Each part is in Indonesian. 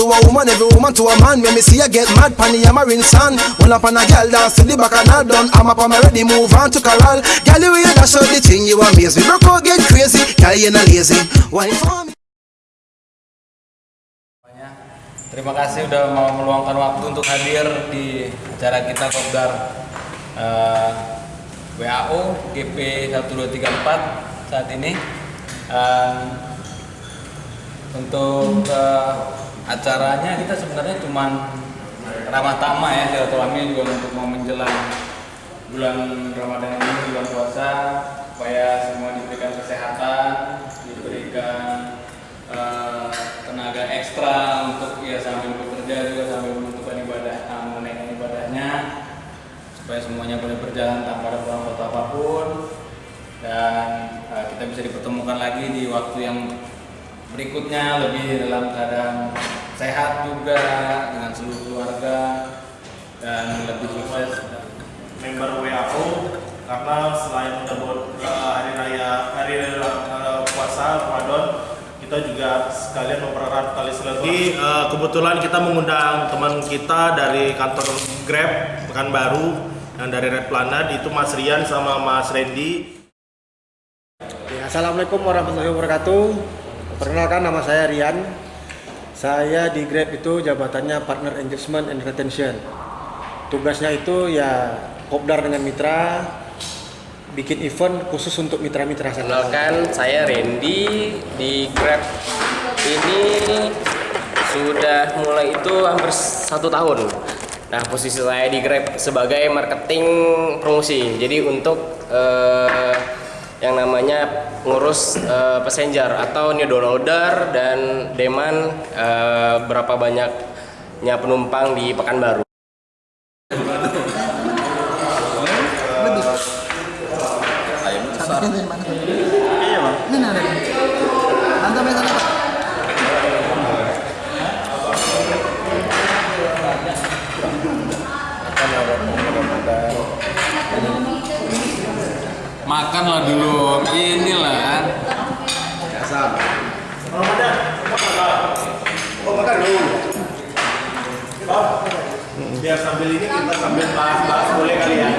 to a woman, every woman to a man. When me see you get mad, pan the hammering son One up on a girl, dance to the back and not done. I'm up on my ready, move on to corral Girl, you hear that show the thing, you amaze me. Broke out, get crazy, girl, you not lazy. Why for me. Terima kasih udah mau meluangkan waktu untuk hadir di acara kita Kopdar. Eh, WAO GP 1234 saat ini. Eh, untuk eh, acaranya kita sebenarnya cuma ramah tamah ya silaturahmi juga untuk mau menjelang bulan Ramadan ini bulan puasa supaya semua diberikan kesehatan, diberikan eh, tenaga ekstra untuk ya sambil bekerja juga sambil menentukan ibadah uh, menunaikan ibadahnya supaya semuanya boleh berjalan tanpa ada kurang suatu apa pun. Dan eh, kita bisa dipertemukan lagi di waktu yang berikutnya lebih dalam keadaan sehat juga dengan seluruh keluarga dan lebih sukses member WAO karena selain menyambut uh, hari raya hari uh, puasa Ramadan kita juga sekalian mempererat tali silaturahmi. Uh, kebetulan kita mengundang teman kita dari kantor Grab Pekanbaru yang dari Red Planet itu Mas Rian sama Mas Randy. Ya, Assalamualaikum warahmatullahi wabarakatuh. Perkenalkan nama saya Rian. Saya di Grab itu jabatannya Partner Engagement and Retention. Tugasnya itu ya kopdar dengan mitra, bikin event khusus untuk mitra-mitra saya. Kenalkan, saya Randy di Grab ini sudah mulai itu hampir satu tahun. Nah, posisi saya di Grab sebagai marketing promosi. Jadi untuk eh, yang namanya ngurus eh, passenger atau new downloader dan demand eh, berapa banyaknya penumpang di Pekanbaru. Makanlah dulu inilah Oh makan dulu. Biar sambil ini kita sambil bahas-bahas boleh kali ya.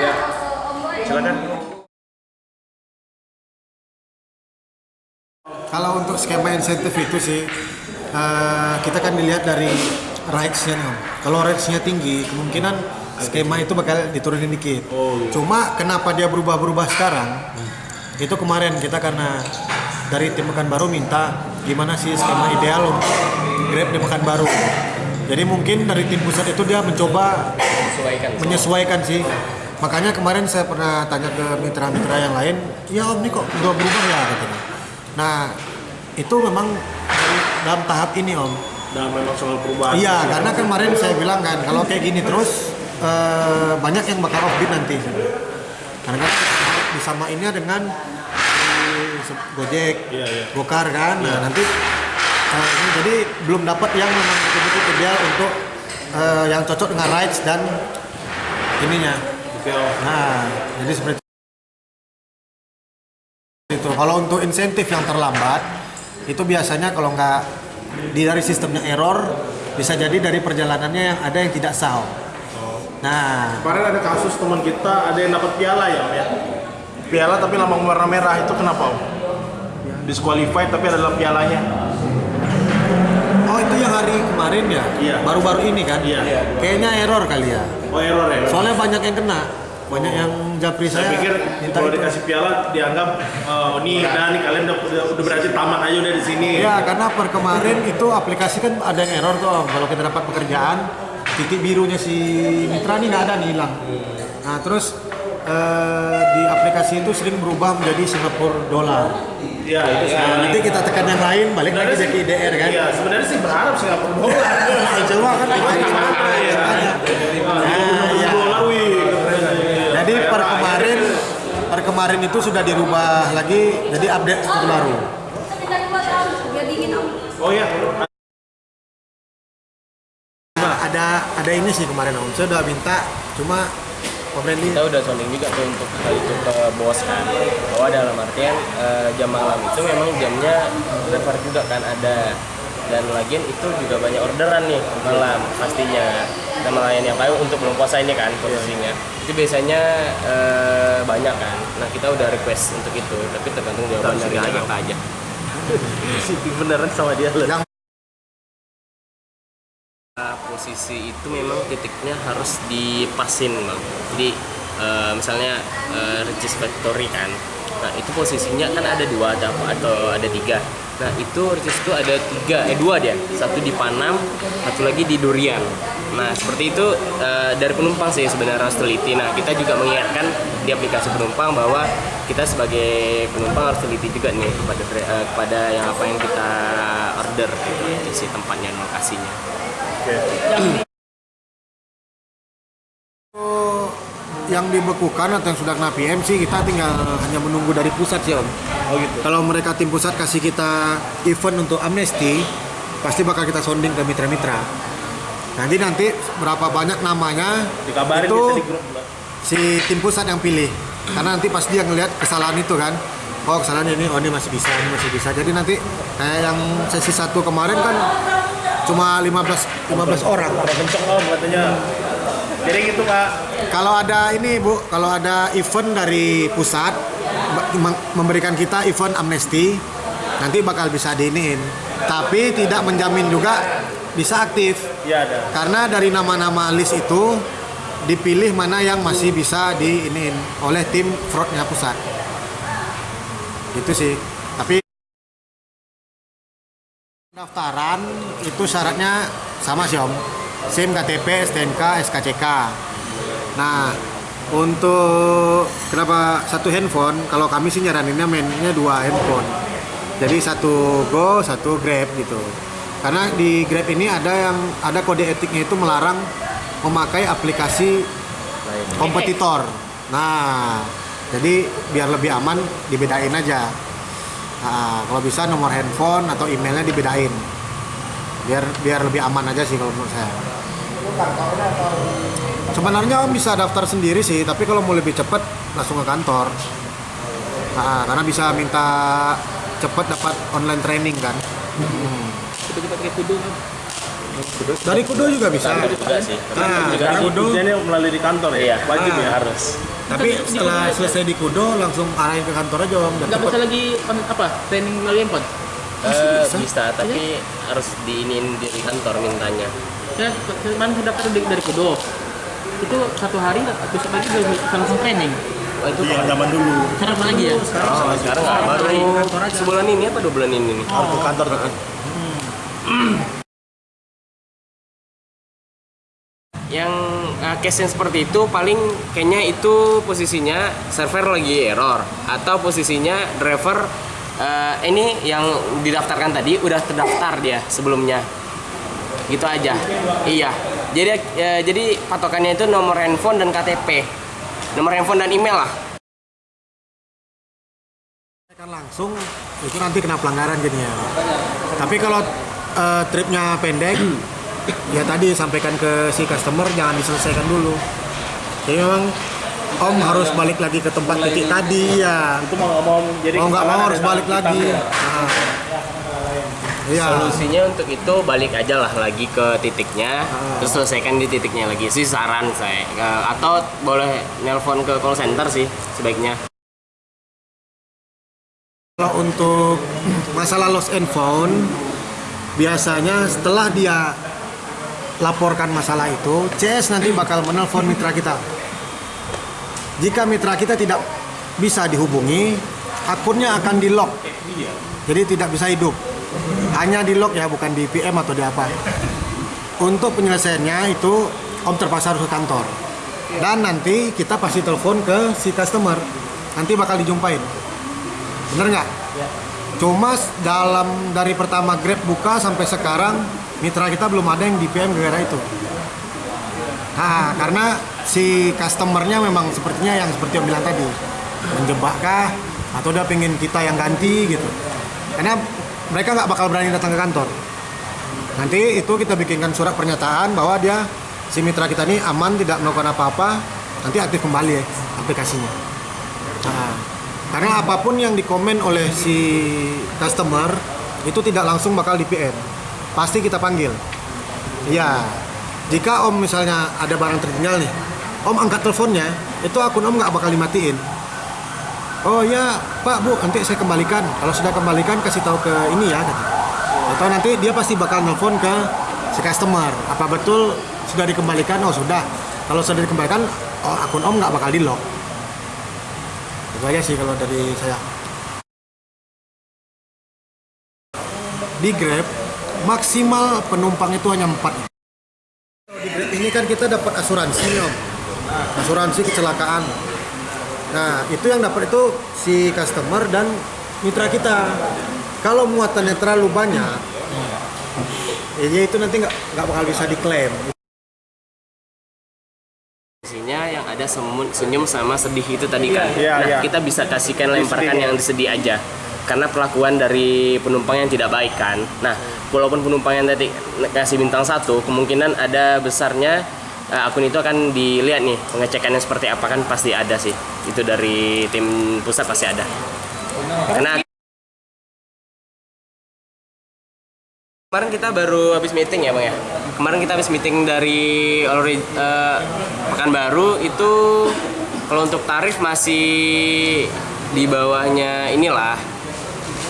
Ya. Silakan. Kalau untuk skema insentif itu sih eh, kita kan dilihat dari rights-nya. Kalau rights-nya tinggi, kemungkinan skema itu bakal diturunin dikit. Cuma kenapa dia berubah-berubah sekarang? Itu kemarin kita karena dari tim Pekanbaru minta gimana sih skema ideal untuk Grab di Pekanbaru. Jadi mungkin dari tim pusat itu dia mencoba Sesuaikan. menyesuaikan sih. Makanya kemarin saya pernah tanya ke mitra-mitra yang lain, ya om ini kok udah berubah ya katanya. Nah itu memang dari- dalam tahap ini om. Dan memang soal perubahan. Iya karena kemarin saya bilang kan kalau kayak gini terus eh, banyak yang bakal offbeat nanti. Karena kan disamainnya dengan Gojek, Iya, iya. Gokar kan. Nah nanti eh, ini jadi belum dapat yang memang betul-betul ideal untuk eh, yang cocok dengan rights dan ininya. Oke, Om. Nah, jadi seperti itu. Kalau untuk insentif yang terlambat, itu biasanya kalau nggak di dari sistemnya error, bisa jadi dari perjalanannya yang ada yang tidak sah. Nah, Kemarin ada kasus teman kita ada yang dapat piala ya, Om ya. Piala tapi lambang warna merah itu kenapa, Om? Disqualified tapi ada dalam pialanya. oh itu yang hari kemarin ya? Iya. Baru-baru ini kan? Iya. Kayaknya error kali ya. Oh error ya. Soalnya banyak yang kena, banyak yang japri saya saya. pikir kalau itu. dikasih piala dianggap oh ini udah nih kalian udah, udah, udah berarti tamat aja udah di sini. Ya, karena per kemarin itu aplikasi kan ada yang error tuh Om. Kalau kita dapat pekerjaan, titik birunya si mitra nih nggak ada nih hilang. Nah terus eh, di aplikasi itu sering berubah menjadi Singapura dolar. Iya, itu sih. Nah, nanti kita tekan yang lain, balik lagi Sebenarnya sih- IDR kan. Iya, sebenarnya sih berharap Singapura dolar. Coba kan main gimana ya. Nah, iya. Dolar, wih. Jadi per kemarin per kemarin itu sudah dirubah lagi jadi update terbaru. biar dingin om Oh iya. Ada ada ini sih kemarin om. Saya udah minta cuma Om Randy kita udah sounding juga tuh untuk hal itu ke bos kan. Bahwa dalam artian eh, jam malam itu memang jamnya driver juga kan ada. Dan lagian itu juga banyak orderan nih malam pastinya. Kita melayani yang kayu untuk belum puasa ini kan posisinya. Itu biasanya eh, banyak kan. Nah kita udah request untuk itu tapi tergantung jawaban dari kita aja. Beneran sama dia. Loh Posisi itu memang titiknya harus dipasin bang. Jadi eh, misalnya eh, regis factory kan. Nah itu posisinya kan ada dua ada atau ada tiga. Nah itu regis itu ada tiga eh dua dia. Satu di Panam satu lagi di Durian. Nah seperti itu eh, dari penumpang sih sebenarnya harus teliti. Nah kita juga mengingatkan di aplikasi penumpang bahwa kita sebagai penumpang harus teliti juga nih kepada kepada yang apa yang kita order gitu isi tempatnya dan Oh, yang dibekukan atau yang sudah kena PM sih kita tinggal hanya menunggu dari pusat sih om. Oh gitu. Kalau mereka tim pusat kasih kita event untuk amnesti, pasti bakal kita sounding ke mitra-mitra. Nanti nanti berapa banyak namanya Dikabarin itu di grup. si tim pusat yang pilih. Karena nanti pasti dia ngelihat kesalahan itu kan. Oh kesalahan ini, oh ini masih bisa, ini masih bisa. Jadi nanti kayak yang sesi satu kemarin kan cuma 15 15 orang. Pada kenceng om katanya. Jadi gitu pak. Kalau ada ini Bu, kalau ada event dari pusat mem- memberikan kita event amnesti, nanti bakal bisa diinin. Tapi tidak menjamin juga bisa aktif. Iya ada. Karena dari nama-nama list itu dipilih mana yang masih bisa diinin oleh tim fraudnya pusat. Itu sih. Tapi pendaftaran itu syaratnya sama sih Om. SIM, KTP, STNK, SKCK. Nah, untuk kenapa satu handphone? Kalau kami sih nyaraninnya mainnya dua handphone. Jadi satu Go, satu Grab gitu. Karena di Grab ini ada yang ada kode etiknya itu melarang memakai aplikasi kompetitor. Nah, jadi biar lebih aman dibedain aja. Nah, kalau bisa nomor handphone atau emailnya dibedain. Biar biar lebih aman aja sih kalau menurut saya. Sebenarnya om bisa daftar sendiri sih, tapi kalau mau lebih cepat langsung ke kantor. Nah, karena bisa minta cepat dapat online training kan. Hmm. Dari Kudo juga bisa. juga sih Nah, juga dari sih. Kudo. Ujiannya melalui di kantor ya. Iya. Wajib ya Ah. harus. Tapi setelah selesai di Kudo langsung arahin ke kantor aja om. Cepet. bisa lagi apa training melalui handphone Eh, bisa tapi harus diinin di kantor mintanya saya kemarin saya daftar dari, dari Kudo itu satu hari besok lagi udah bisa langsung training oh, itu Iya zaman dulu. sekarang apa lagi ya Oh, sekarang nggak baru sebulan ini apa dua bulan ini nih? Harus ke kantor tuh. Yang uh, case yang seperti itu paling kayaknya itu posisinya server lagi error atau posisinya driver uh, ini yang didaftarkan tadi udah terdaftar dia sebelumnya. Gitu aja. Iya. Jadi uh, jadi patokannya itu nomor handphone dan KTP. Nomor handphone dan email lah. kan langsung itu nanti kena pelanggaran jadinya. Tapi kalau eh, tripnya pendek, ya tadi sampaikan ke si customer jangan diselesaikan dulu. Jadi memang Om harus balik lagi ke tempat titik tadi ya. Itu mau nggak mau jadi Mau nggak mau harus balik lagi. Nah. Iya. Solusinya untuk itu balik aja lah lagi ke titiknya, Ah. terus selesaikan di titiknya lagi sih saran saya. Atau boleh nelpon ke call center sih sebaiknya. Kalau untuk masalah lost and found, biasanya setelah dia laporkan masalah itu, CS nanti bakal menelpon mitra kita. Jika mitra kita tidak bisa dihubungi, akunnya akan di lock. Jadi tidak bisa hidup. Hanya di lock ya, bukan di PM atau di apa. Untuk penyelesaiannya itu Om terpaksa harus ke kantor. dan nanti kita pasti telepon ke si customer nanti bakal dijumpain bener nggak cuma s- dalam dari pertama Grab buka sampai sekarang mitra kita belum ada yang di PM gara-gara itu. Nah karena si customernya memang sepertinya yang seperti yang bilang tadi menjebak kah? Atau dia pengen kita yang ganti gitu. Karena mereka nggak bakal berani datang ke kantor. Nanti itu kita bikinkan surat pernyataan bahwa dia si mitra kita ini aman tidak melakukan apa-apa nanti aktif kembali ya aplikasinya. Nah, karena apa pun yang dikomen oleh si customer itu tidak langsung bakal di PM pasti kita panggil. Iya. Jika om misalnya ada barang tertinggal nih om angkat teleponnya itu akun om nggak bakal dimatiin. Oh ya pak bu nanti saya kembalikan. Kalau sudah kembalikan kasih tahu ke ini ya kata. atau nanti dia pasti bakal nelfon ke si customer. Apa betul sudah dikembalikan? Oh sudah. Kalau sudah dikembalikan oh, akun om nggak bakal di lock itu aja sih kalau dari saya. Di Grab maksimal penumpang itu hanya 4 di Grab ini kan kita dapat asuransi om asuransi kecelakaan nah itu yang dapat itu si customer dan mitra kita kalau muatannya terlalu banyak ya itu nanti nggak nggak bakal bisa diklaim Isinya yang ada semun- senyum sama sedih itu tadi kan. Nah, iya. kita bisa kasihkan lemparkan yang sedih aja. Karena pelakuan dari penumpang yang tidak baik kan. Nah, walaupun penumpang yang tadi kasih bintang satu, kemungkinan ada besarnya eh, akun itu akan dilihat nih pengecekannya seperti apa kan pasti ada sih. Itu dari tim pusat pasti ada. Karena Kemarin kita baru habis meeting ya bang ya. Kemarin kita habis meeting dari already eh, Pekanbaru itu kalau untuk tarif masih di bawahnya inilah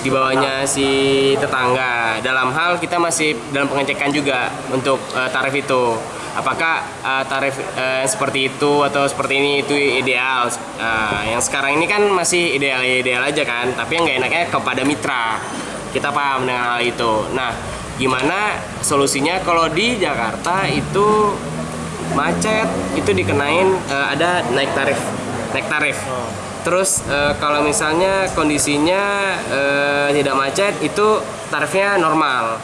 di bawahnya si tetangga. Dalam hal kita masih dalam pengecekan juga untuk eh, tarif itu. Apakah eh, tarif eh, seperti itu atau seperti ini itu ideal? Eh, yang sekarang ini kan masih ideal-ideal aja kan, tapi yang nggak enaknya kepada mitra kita paham dengan hal itu. Nah, gimana solusinya kalau di Jakarta itu macet itu dikenain eh, ada naik tarif, naik tarif. Terus eh, kalau misalnya kondisinya eh, tidak macet itu tarifnya normal.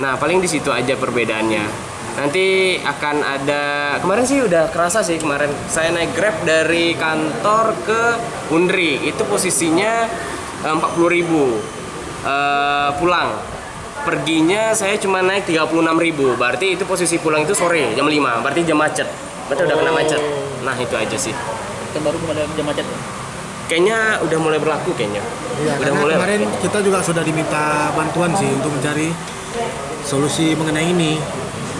Nah, paling di situ aja perbedaannya. Nanti akan ada kemarin sih udah kerasa sih kemarin saya naik Grab dari kantor ke Undri. Itu posisinya eh, 40.000 eh, pulang. Perginya saya cuma naik 36.000 berarti itu posisi pulang itu sore jam 5 berarti jam macet. Berarti udah kena macet. Nah itu aja sih. Terbaru ada jam macet. Kayaknya udah mulai berlaku kayaknya Iya, udah karena mulai kemarin kita juga sudah diminta bantuan sih untuk mencari solusi mengenai ini.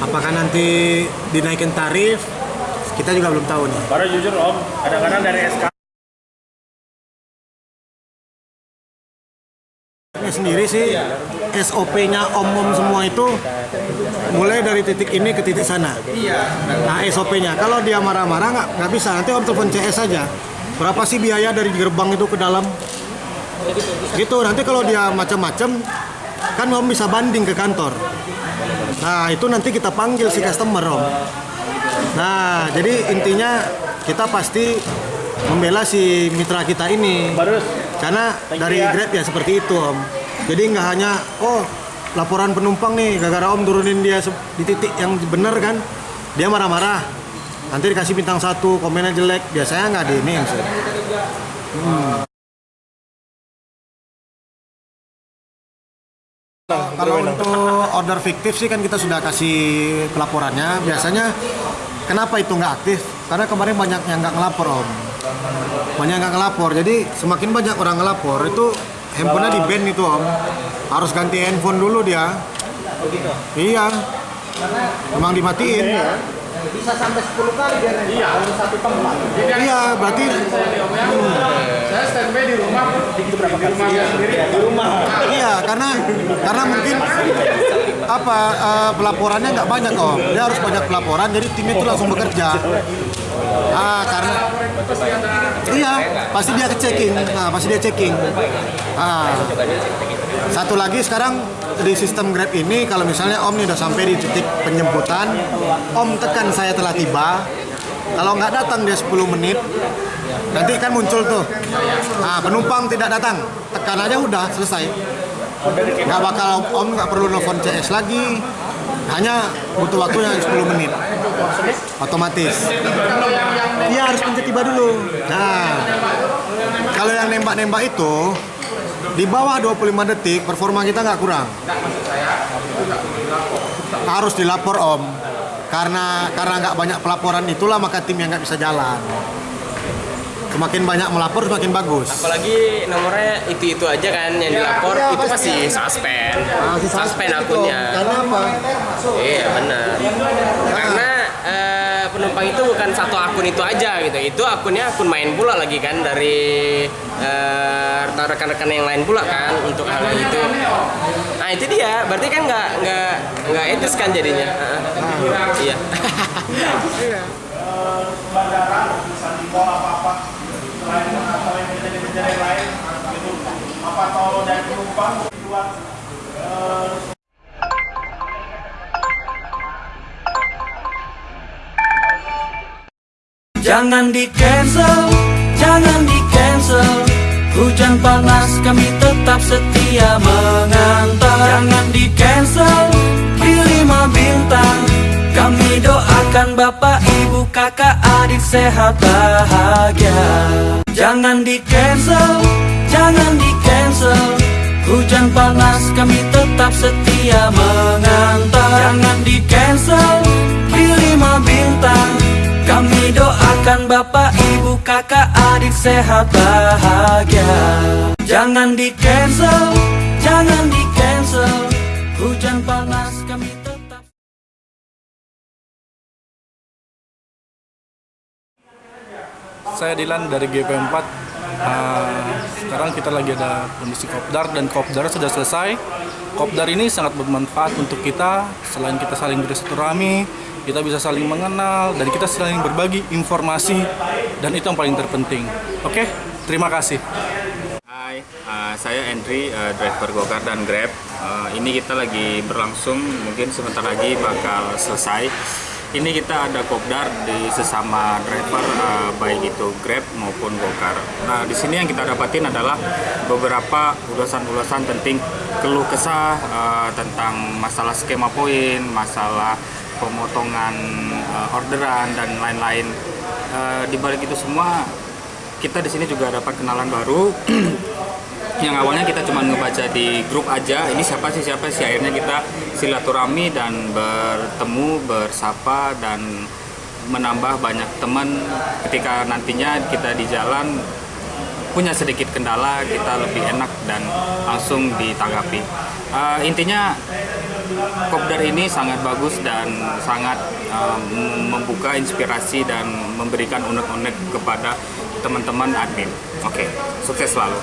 Apakah nanti dinaikin tarif? Kita juga belum tahu nih. Baru jujur om, kadang-kadang dari SK Ini sendiri sih SOP-nya om-om semua itu mulai dari titik ini ke titik sana. Nah SOP-nya kalau dia marah-marah nggak nggak bisa nanti om telepon CS saja. Berapa sih biaya dari gerbang itu ke dalam? Gitu nanti kalau dia macam-macam kan om bisa banding ke kantor. Nah itu nanti kita panggil si customer om. Nah jadi intinya kita pasti membela si mitra kita ini. Karena dari ya. Grab ya seperti itu om. Jadi nggak hanya oh laporan penumpang nih gara-gara om turunin dia di titik yang benar kan, dia marah-marah. Nanti dikasih bintang satu, komennya jelek. Biasanya nggak di ini sih. Hmm. Kalau untuk order fiktif sih kan kita sudah kasih pelaporannya. Biasanya kenapa itu nggak aktif? Karena kemarin banyak yang nggak ngelapor om. Banyak yang nggak ngelapor. Jadi semakin banyak orang ngelapor itu handphonenya di ban itu om. Harus ganti handphone dulu dia. Iya. Emang dimatiin. Bisa sampai 10 kali dia nembak dalam satu tempat. Iya, berarti Saya standby di rumah di berapa di rumah saya sendiri di rumah. Iya, karena karena mungkin apa eh, pelaporannya nggak banyak om. Dia harus banyak pelaporan, jadi tim itu langsung bekerja. Ah, karena iya, pasti dia checking. Nah, pasti dia checking. Ah, satu lagi sekarang di sistem Grab ini kalau misalnya Om nih udah sampai di titik penjemputan, Om tekan saya telah tiba, Kalau nggak datang dia 10 menit, nanti kan muncul tuh. Nah, penumpang tidak datang, tekan aja udah selesai. Nggak bakal Om nggak perlu nelfon CS lagi, hanya butuh waktu yang 10 menit. Otomatis. Iya harus pencet tiba dulu. Nah, kalau yang nembak-nembak itu di bawah 25 detik performa kita nggak kurang. Harus dilapor Om. Karena karena nggak banyak pelaporan itulah maka tim yang nggak bisa jalan. Semakin banyak melapor semakin bagus. apalagi nomornya itu itu aja kan yang dilapor Iya, itu pasti. suspend Masih suspend akunnya Karena apa? iya benar itu bukan satu akun itu aja gitu. Itu akunnya akun main pula lagi kan dari eh, rekan-rekan yang lain pula kan untuk hal itu nah itu dia. Berarti kan nggak nggak nggak etis kan jadinya. Iya. Bandara bisa di selain atau yang yang lain gitu apa atau dari penumpang buat Jangan di cancel, jangan di cancel. Hujan panas kami tetap setia mengantar. Jangan di cancel, di lima bintang. Kami doakan bapak, ibu, kakak, adik sehat bahagia. Jangan di cancel, jangan di cancel Hujan panas kami tetap setia mengantar. Jangan di cancel, di lima bintang. Kami doakan bapak, ibu, kakak, adik sehat bahagia. Jangan di cancel, jangan di cancel. Hujan panas kami tetap Saya Dilan dari GP4. Uh, sekarang kita lagi ada kondisi kopdar dan kopdar sudah selesai. Kopdar ini sangat bermanfaat untuk kita. Selain kita saling bersilaturahmi, kita bisa saling mengenal dan kita saling berbagi informasi dan itu yang paling terpenting. Oke, terima kasih. Hai, uh, saya Andri, uh, driver Gokar dan Grab. Uh, ini kita lagi berlangsung, mungkin sebentar lagi bakal selesai. Ini kita ada kopdar di sesama driver, uh, baik itu Grab maupun Gokar. Nah, di sini yang kita dapatin adalah beberapa ulasan-ulasan penting keluh kesah uh, tentang masalah skema poin, masalah pemotongan uh, orderan dan lain-lain. Uh, di balik itu semua kita di sini juga dapat kenalan baru yang awalnya kita cuma ngebaca di grup aja ini siapa sih siapa sih akhirnya kita silaturahmi dan bertemu bersapa dan menambah banyak teman ketika nantinya kita di jalan punya sedikit kendala kita lebih enak dan langsung ditanggapi Uh, intinya kopdar ini sangat bagus dan sangat uh, membuka inspirasi dan memberikan unek-unek kepada teman-teman admin. Oke, sukses selalu.